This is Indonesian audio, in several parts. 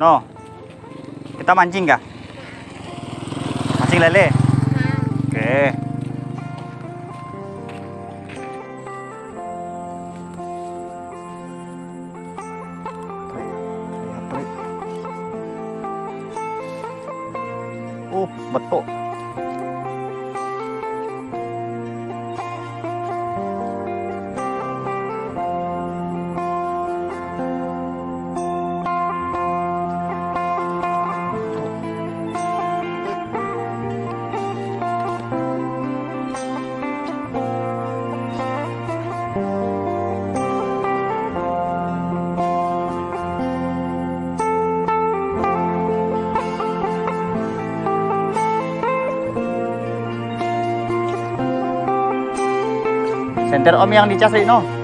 No. Kita mancing kah? Mancing lele. Oke. Lihat, Senter om yang dicas no.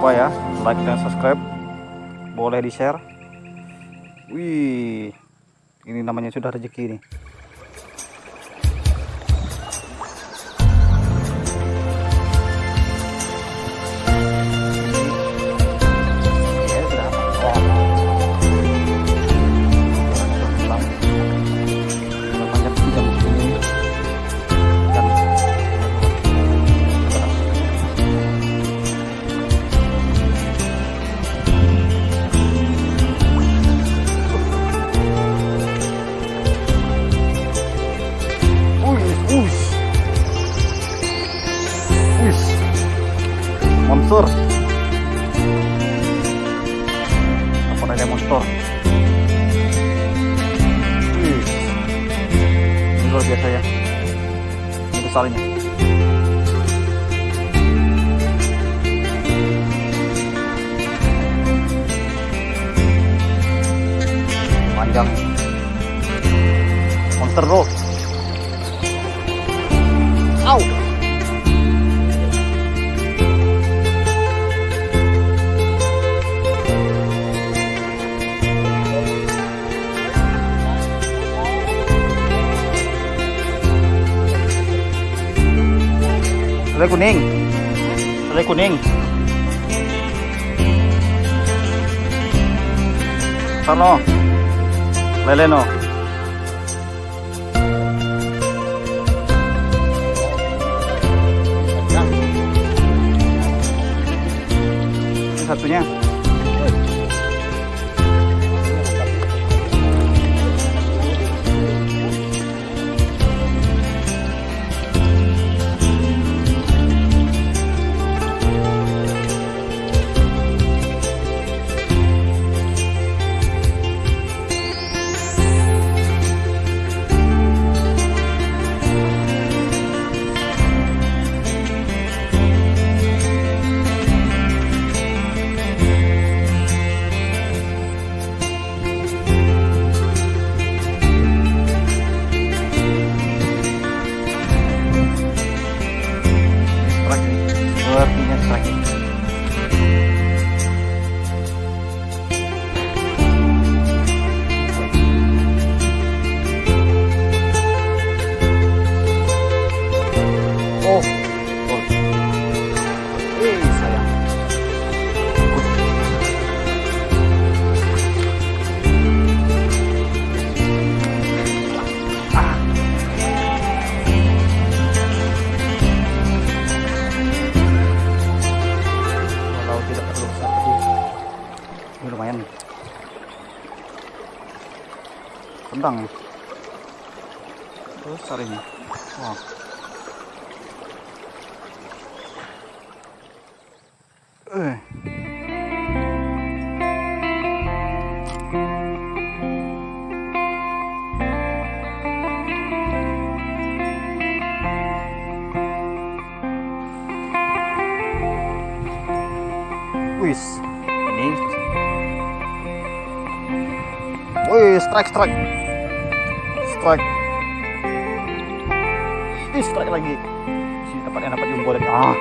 Lupa ya, like dan subscribe. Boleh di share. Wih, ini namanya sudah rezeki nih. Monster. Apa ada monster? Ini luar biasa ya. Ini besar ini. Panjang. Monster bro. Au. Lele kuning. Lele kuning. Sana. Lele no. Satunya. Tendang besar ini wah. Eh. Wis, ini. Wih, strike, strike. Strike. Ih, strike lagi. Sini dapat yang dapat jumbo lagi. Ah.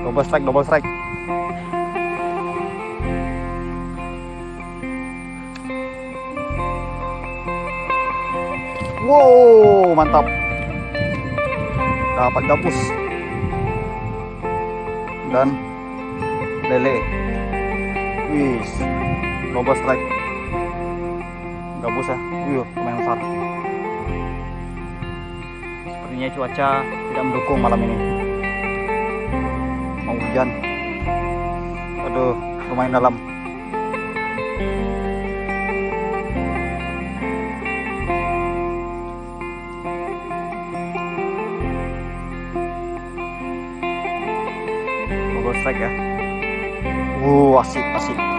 Double strike, double strike. Wow, mantap. Dapat gabus dan lele wis double strike gabus ya wih lumayan besar. Sepertinya cuaca tidak mendukung malam ini. Mau hujan. Aduh lumayan dalam. Double strike ya? Wuh, asik, asik.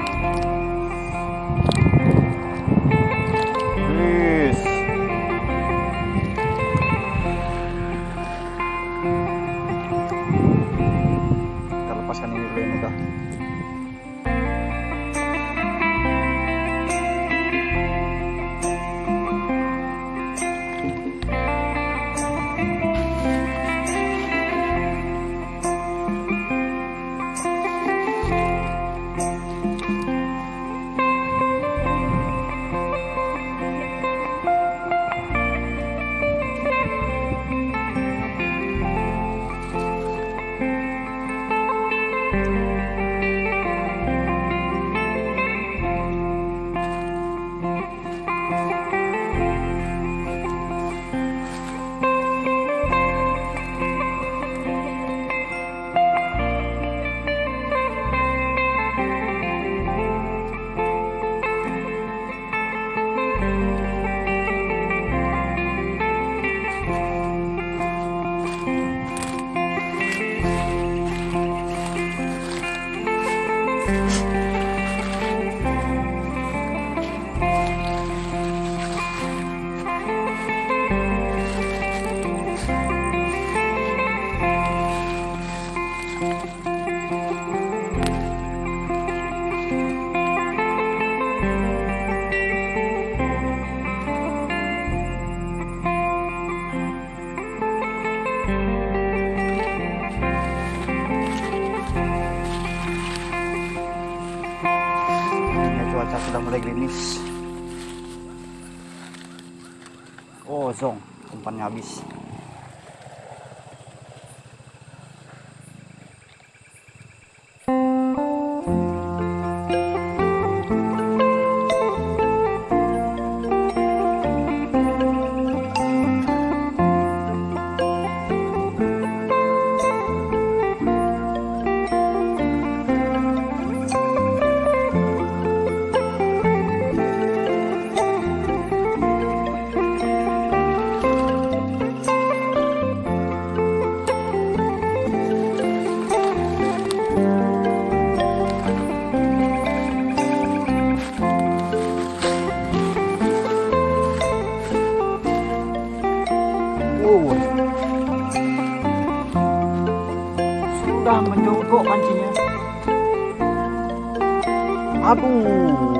Ini 見し Menjogok pancinya. Aduh.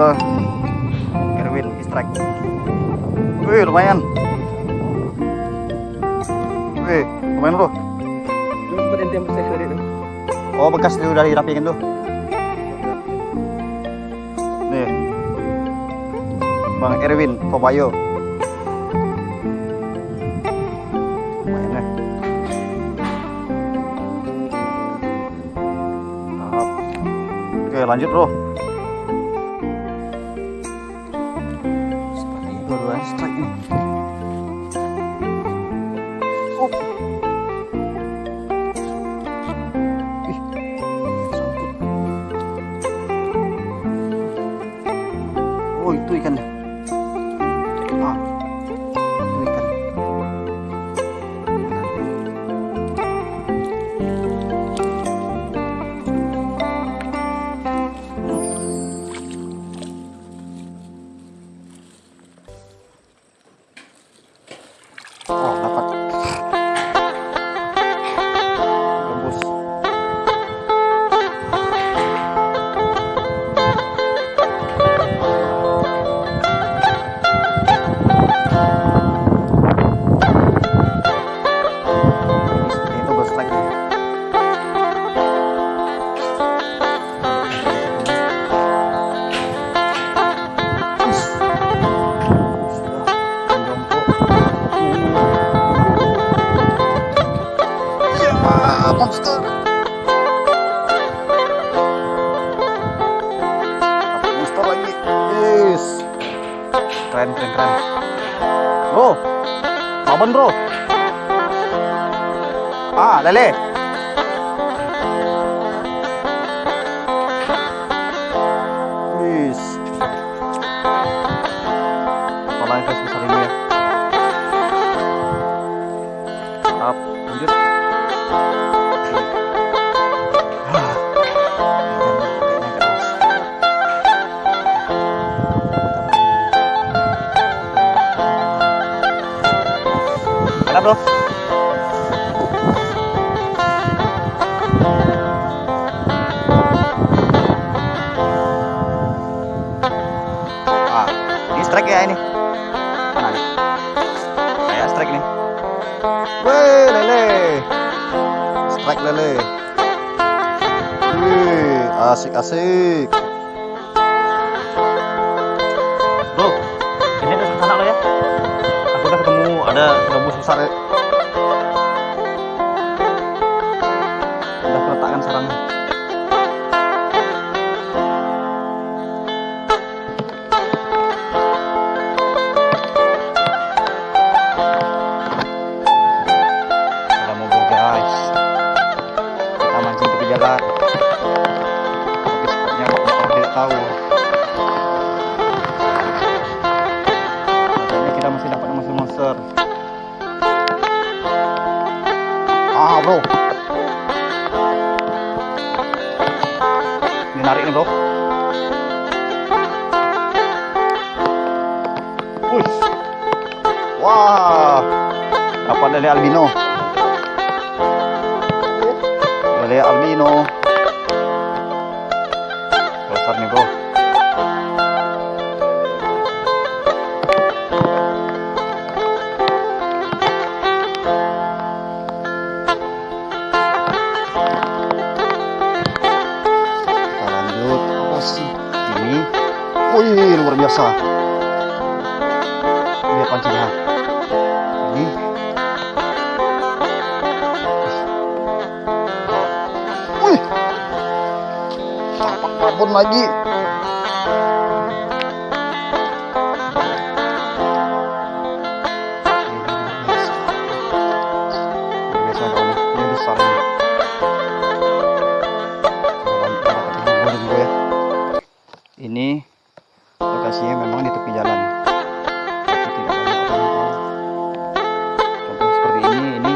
Kita Erwin strike wih lumayan. Wih lumayan bro. Oh bekas itu udah dirapikan tuh. Nih. Bang Erwin Kobayo ya. Oke lanjut bro Dapat monster lagi. Yes. Keren, keren, keren. Bro, saban bro. Ah, lele. Bro? Ah, ini strike ya ini. Kayak strike nih. Weh, lele. Strike lele. Wih, asik asik. Ini lokasinya memang di tepi jalan. Tidak banyak orang. Contoh seperti ini, ini.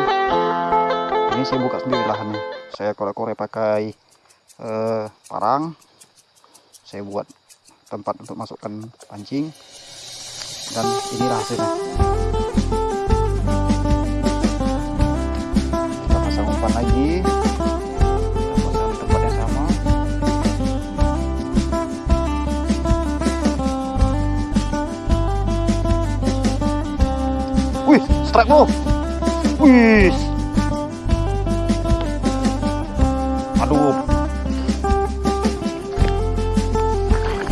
Ini saya buka sendiri lahannya. Saya korek-korek pakai eh, parang. Saya buat tempat untuk masukkan pancing. Dan inilah hasilnya. Kita pasang umpan lagi strike bro. Wih. Aduh.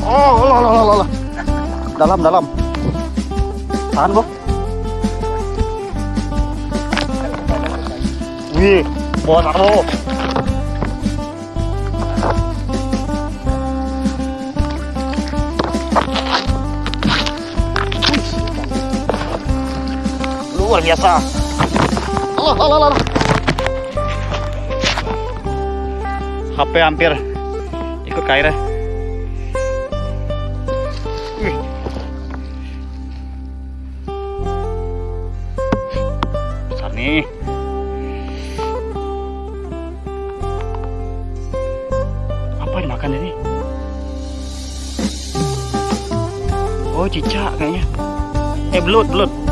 Oh, lah, lah, lah, lah. Dalam, dalam. Tahan bro. Wih, bos bro. Luar biasa. Allah, Allah, Allah. HP hampir ikut ke airnya. Wih. Besar nih. Apa dimakan ini? Oh, cicak kayaknya. Eh, belut, belut.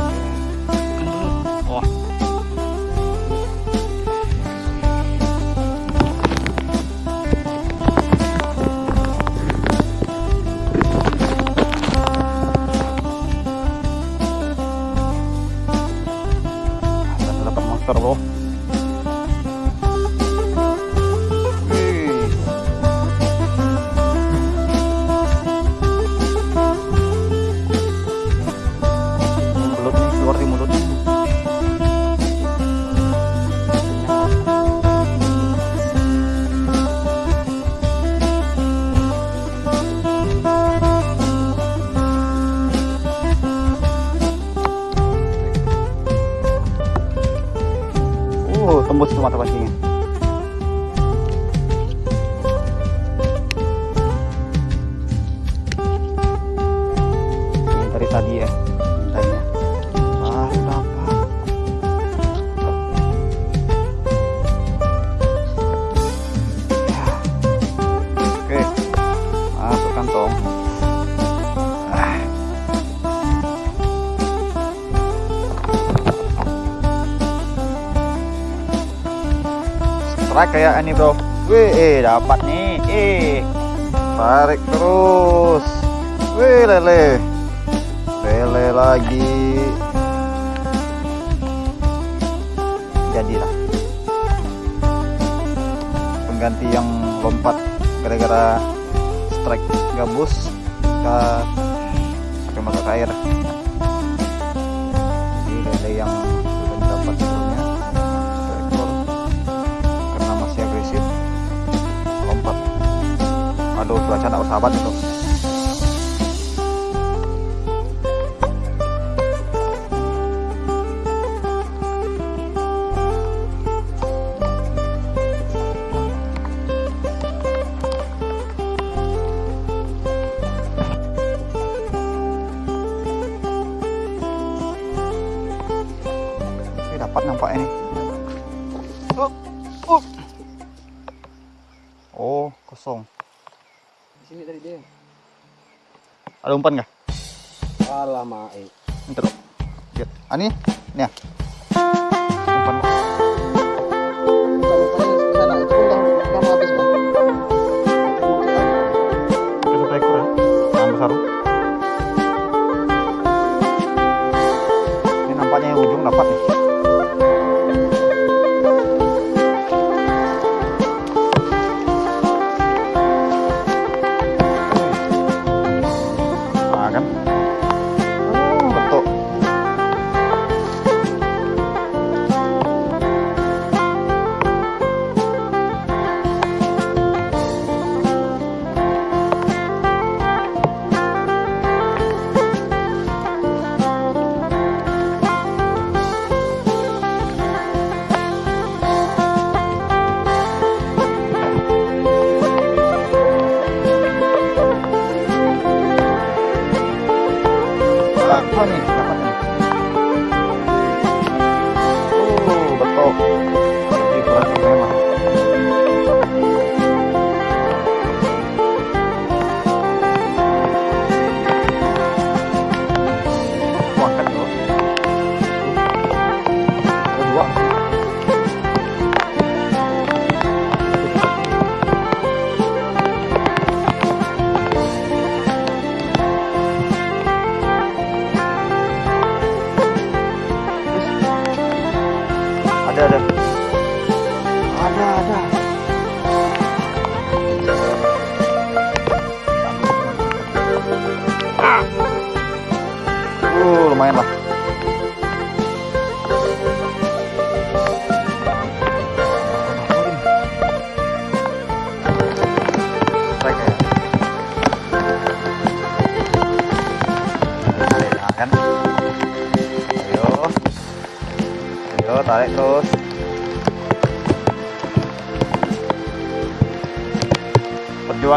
Strike kayak ini bro. Wih eh, dapat nih. Eh tarik terus. Wih lele. Lele lagi. Jadilah. Pengganti yang lompat gara-gara strike gabus kita pakai masuk air ini lele yang aduh cuaca tak bersahabat itu Ada umpan nggak? Alah mae. Ini terus. Lihat. Ah,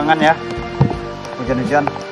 perjuangan ya. Hujan-hujan